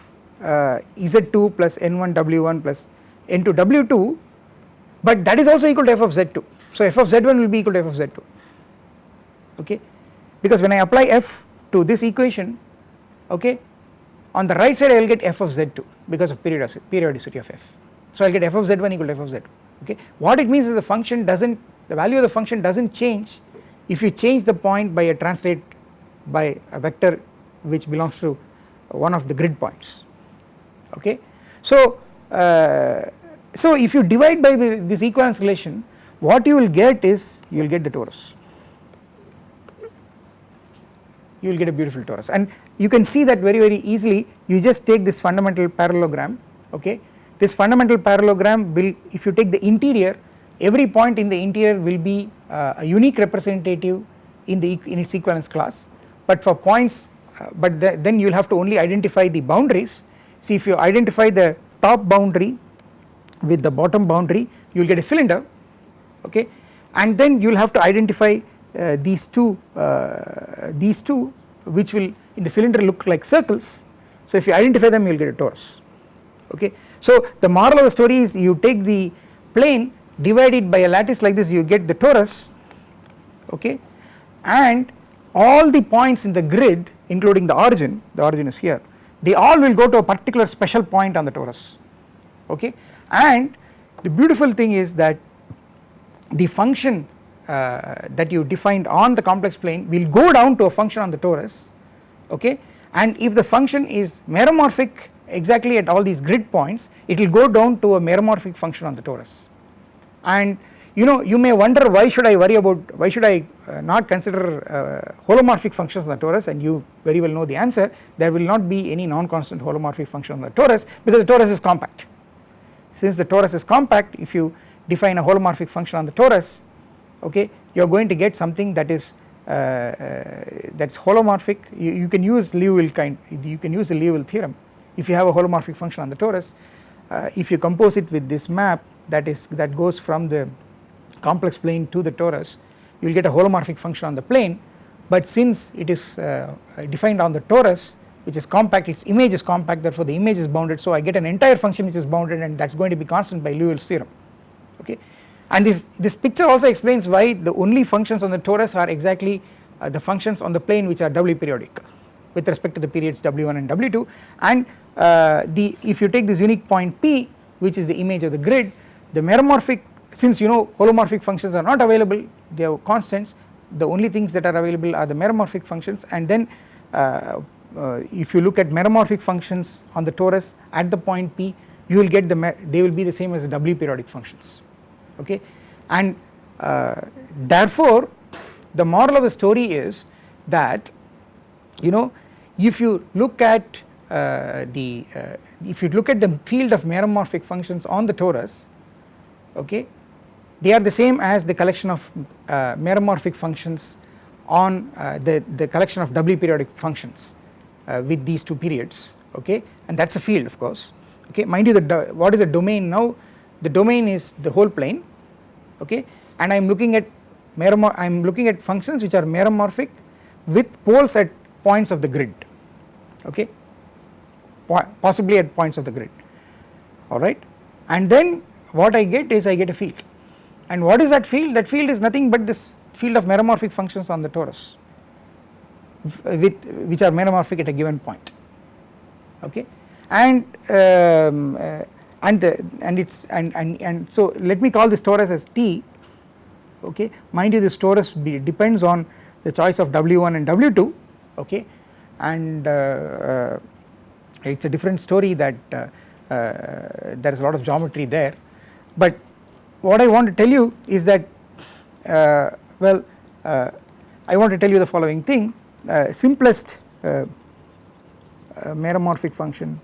uh, z2 plus n1 w1 plus n2 w2 but that is also equal to f of z2 so f of z1 will be equal to f of z2 okay? Because when I apply f to this equation okay on the right side I will get f of z2 because of periodicity, periodicity of f. So I will get f of z1 equal to f of z2 okay? What it means is the function does not the value of the function does not change if you change the point by a translate by a vector which belongs to one of the grid points. Okay. So uh, so if you divide by the, this equivalence relation what you will get is you will get the torus. You will get a beautiful torus. And you can see that very very easily. You just take this fundamental parallelogram okay? This fundamental parallelogram will if you take the interior every point in the interior will be uh, a unique representative in the in its equivalence class but for points uh, but the, then you will have to only identify the boundaries. See if you identify the top boundary with the bottom boundary you will get a cylinder okay? And then you will have to identify uh, these two uh, these two which will in the cylinder look like circles. So if you identify them you will get a torus okay. So the moral of the story is you take the plane divide it by a lattice like this you get the torus okay? And all the points in the grid including the origin the origin is here they all will go to a particular special point on the torus okay? And the beautiful thing is that the function uh, that you defined on the complex plane will go down to a function on the torus okay? And if the function is meromorphic exactly at all these grid points it will go down to a meromorphic function on the torus. And you know you may wonder why should I worry about why should I uh, not consider uh, holomorphic functions on the torus? And you very well know the answer. There will not be any non-constant holomorphic function on the torus because the torus is compact. Since the torus is compact if you define a holomorphic function on the torus okay you are going to get something that is uh, uh, that's holomorphic. You, you, can use Liouville kind you can use the Liouville theorem. If you have a holomorphic function on the torus uh, if you compose it with this map that is that goes from the complex plane to the torus you will get a holomorphic function on the plane. But since it is uh, defined on the torus which is compact its image is compact therefore the image is bounded. So I get an entire function which is bounded and that is going to be constant by Liouville's theorem. Okay? And this this picture also explains why the only functions on the torus are exactly uh, the functions on the plane which are doubly periodic with respect to the periods w1 and w2 and uh, the if you take this unique point p which is the image of the grid the meromorphic since you know holomorphic functions are not available they have constants. The only things that are available are the meromorphic functions. And then uh, uh, if you look at meromorphic functions on the torus at the point p you will get the they will be the same as the periodic functions. Okay? And uh, therefore the moral of the story is that you know if you look at uh, the uh, if you look at the field of meromorphic functions on the torus okay they are the same as the collection of uh, meromorphic functions on uh, the the collection of doubly periodic functions uh, with these two periods okay? And that is a field of course okay? Mind you the what is the domain now? The domain is the whole plane okay? And I am looking at I am looking at functions which are meromorphic with poles at points of the grid okay? Possibly at points of the grid alright and then what I get is I get a field and what is that field? That field is nothing but this field of meromorphic functions on the torus with which are meromorphic at a given point. Okay? And um, uh, and and it's and, and and so let me call this torus as T. Okay? Mind you this torus depends on the choice of W1 and W2 okay? And uh, uh, it is a different story that uh, uh, there is a lot of geometry there. But what I want to tell you is that uh, well I want to tell you the following thing. Simplest meromorphic function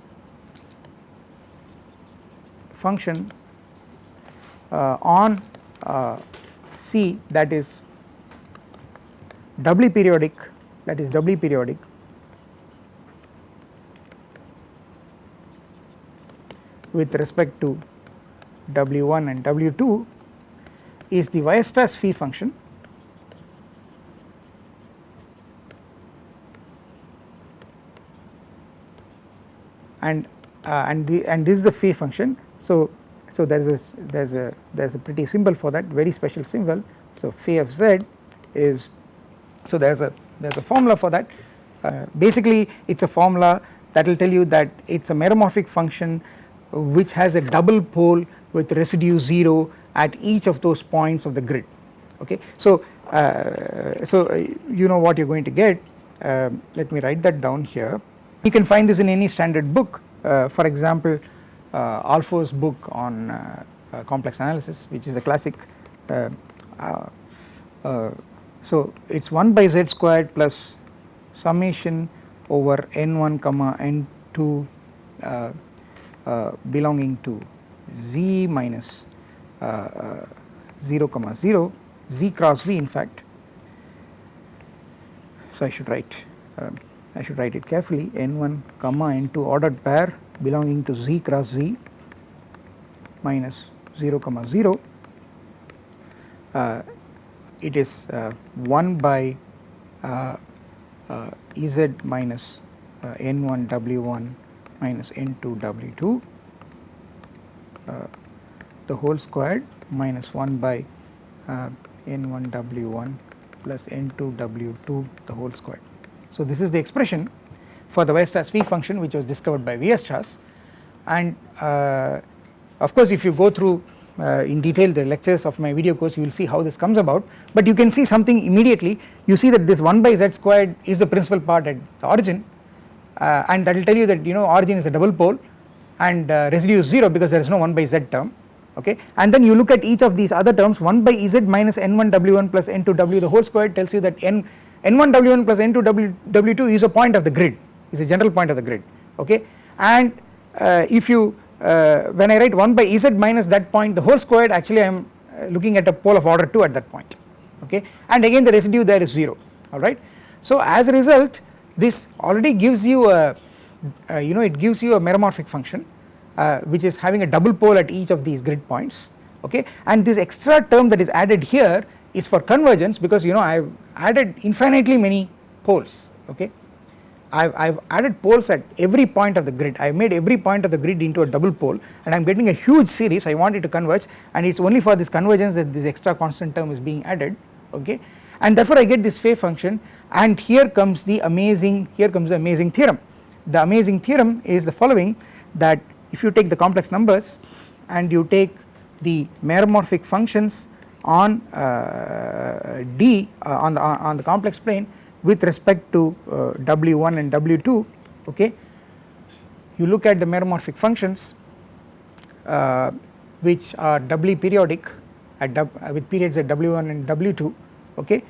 function uh, on uh, C that is doubly periodic that is doubly periodic with respect to W1 and W2 is the Weierstrass phi function. And uh, and the and this is the phi function. So so there is a there is a there is a pretty symbol for that very special symbol. So phi of z is so there is a there is a formula for that. Uh, basically it is a formula that will tell you that it is a meromorphic function which has a double pole with residue 0 at each of those points of the grid okay. So, uh, so uh, you know what you are going to get. Uh, let me write that down here. You can find this in any standard book. Uh, for example uh, book on uh, complex analysis which is a classic so it is 1 by z squared plus summation over n1 comma n2 uh, belonging to z minus uh, uh, 0 comma 0 z cross z in fact. So I should write um, I should write it carefully. N1 comma n2 ordered pair belonging to z cross z minus 0 comma 0 uh, it is uh, 1 by uh, Ez minus n1 w1 minus n2 w2 uh, the whole squared minus 1 by uh, n1 w1 plus n2 w2 the whole squared. So this is the expression for the Weierstrass phi function which was discovered by Weierstrass. And uh, of course if you go through uh, in detail the lectures of my video course you will see how this comes about. But you can see something immediately. You see that this 1 by z squared is the principal part at the origin uh, and that will tell you that you know origin is a double pole and uh, residue is 0 because there is no 1 by z term okay? And then you look at each of these other terms 1 by z minus n1 w1 plus n2 w the whole square tells you that n n1 w1 plus n2 w w2 is a point of the grid is a general point of the grid okay? And uh, if you uh, when I write 1 by z minus that point the whole squared actually I am uh, looking at a pole of order 2 at that point okay? And again the residue there is 0 alright. So as a result this already gives you a uh, you know it gives you a meromorphic function uh, which is having a double pole at each of these grid points okay? And this extra term that is added here is for convergence because you know I have added infinitely many poles okay? I have added poles at every point of the grid. I have made every point of the grid into a double pole and I am getting a huge series. I want it to converge and it is only for this convergence that this extra constant term is being added okay? And therefore I get this wave function and here comes the amazing here comes the amazing theorem. The amazing theorem is the following that if you take the complex numbers and you take the meromorphic functions on uh, D uh, on the on the complex plane with respect to uh, W1 and W2 okay you look at the meromorphic functions uh, which are doubly periodic at uh, with periods at W1 and W2 okay.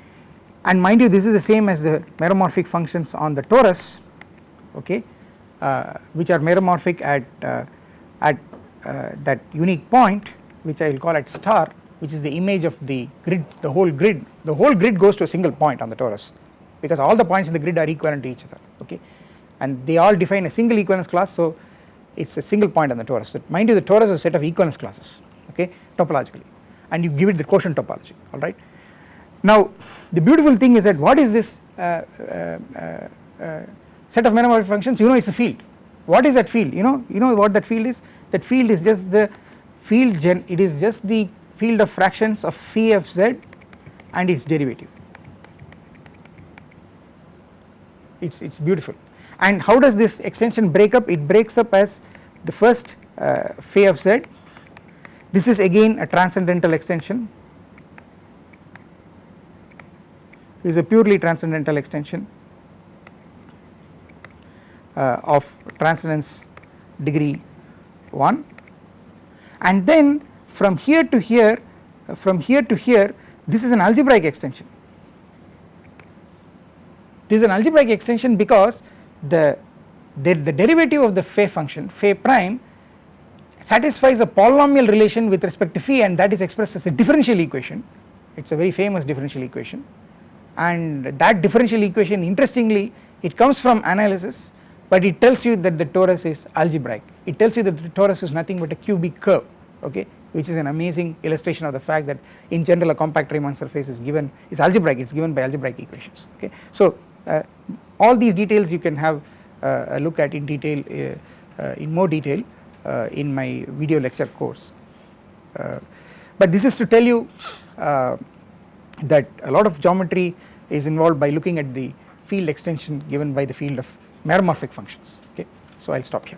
And mind you this is the same as the meromorphic functions on the torus okay. uh, which are meromorphic at uh, at uh, that unique point which I will call at star which is the image of the grid the whole grid. The whole grid goes to a single point on the torus because all the points in the grid are equivalent to each other okay? And they all define a single equivalence class so it is a single point on the torus. But mind you the torus is a set of equivalence classes okay? Topologically. And you give it the quotient topology alright. Now the beautiful thing is that what is this uh, uh, uh, uh set of meromorphic functions you know it is a field. What is that field? You know you know what that field is? That field is just the field gen it is just the field of fractions of phi f z and its derivative. It's it's beautiful. And how does this extension break up? It breaks up as the first uh, phi of z. This is again a transcendental extension. This is a purely transcendental extension of transcendence degree 1 and then from here to here uh, from here to here this is an algebraic extension. This is an algebraic extension because the, the, the derivative of the phi function phi prime satisfies a polynomial relation with respect to phi and that is expressed as a differential equation. It is a very famous differential equation. And that differential equation interestingly it comes from analysis but it tells you that the torus is algebraic it tells you that the torus is nothing but a cubic curve okay which is an amazing illustration of the fact that in general a compact Riemann surface is given is algebraic it is given by algebraic equations okay. So uh, all these details you can have uh, a look at in detail uh, in more detail in my video lecture course. but this is to tell you that a lot of geometry is involved by looking at the field extension given by the field of meromorphic functions okay. So I will stop here.